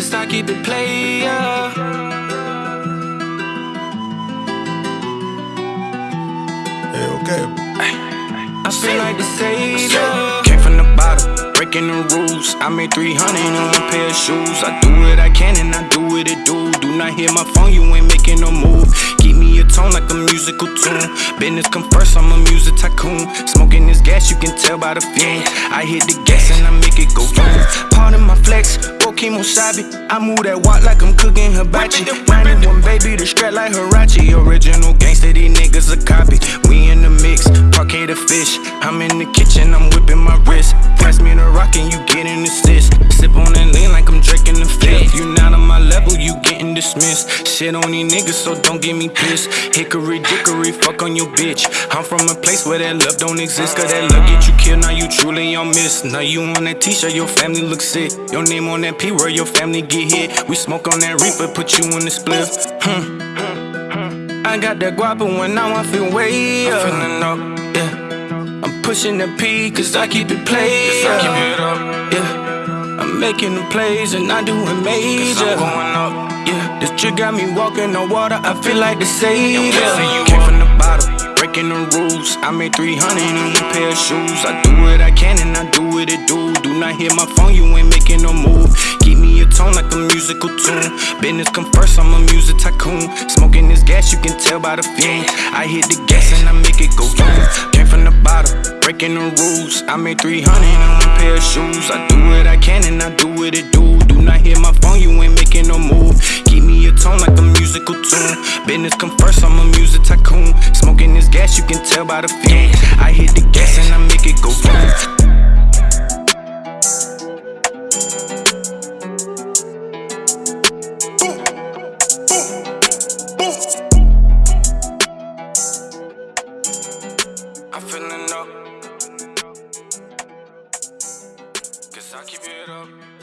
cause I keep it player. Hey, okay. I feel like the savior. Came from the bottom, breaking the rules. I made 300 in one pair of shoes. I do what I can and I do what it do. Do not hear my phone, you ain't making no move. Keep me a tone like a musical tune. Business come first, I'm a music tycoon. Smoking this gas, you can tell by the fume. I hit the gas and I make it go. Pardon my flex, kemosabe. I move that walk like I'm cooking hibachi. 91 baby, the strap like Hirachi. Original dismissed. Shit on these niggas, so don't get me pissed. Hickory dickory, fuck on your bitch. I'm from a place where that love don't exist. Cause that love get you killed, now you truly on miss. Now you on that t-shirt, your family look sick. Your name on that P where your family get hit. We smoke on that reaper, put you in the split. Hmm. I got that guapa when now I feel way up. I'm feeling up, yeah. I'm pushing the P cause I keep it played. I keep it up, yeah. I'm making the plays and I do doing major. I'm going up, yeah. This got me walking on water. I feel like the savior. You came from the bottom, breaking the rules. I made 300 in a pair of shoes. I do what I can and I do what it do. Do not hit my phone, you ain't making no move. Keep me a tone like a musical tune. Business come first, I'm a music tycoon. Smoking this gas, you can tell by the fume. I hit the gas and I make it go boom. Came from the bottom, breaking the rules. I made 300 in one pair of shoes. I do what I can and I do what it do. Do not hear my phone, you ain't making no move. Tone like a musical tune. Business come first, I'm a music tycoon. Smoking this gas, you can tell by the fume. I hit the gas and I make it go boom. I'm feeling up. Cause I keep it up.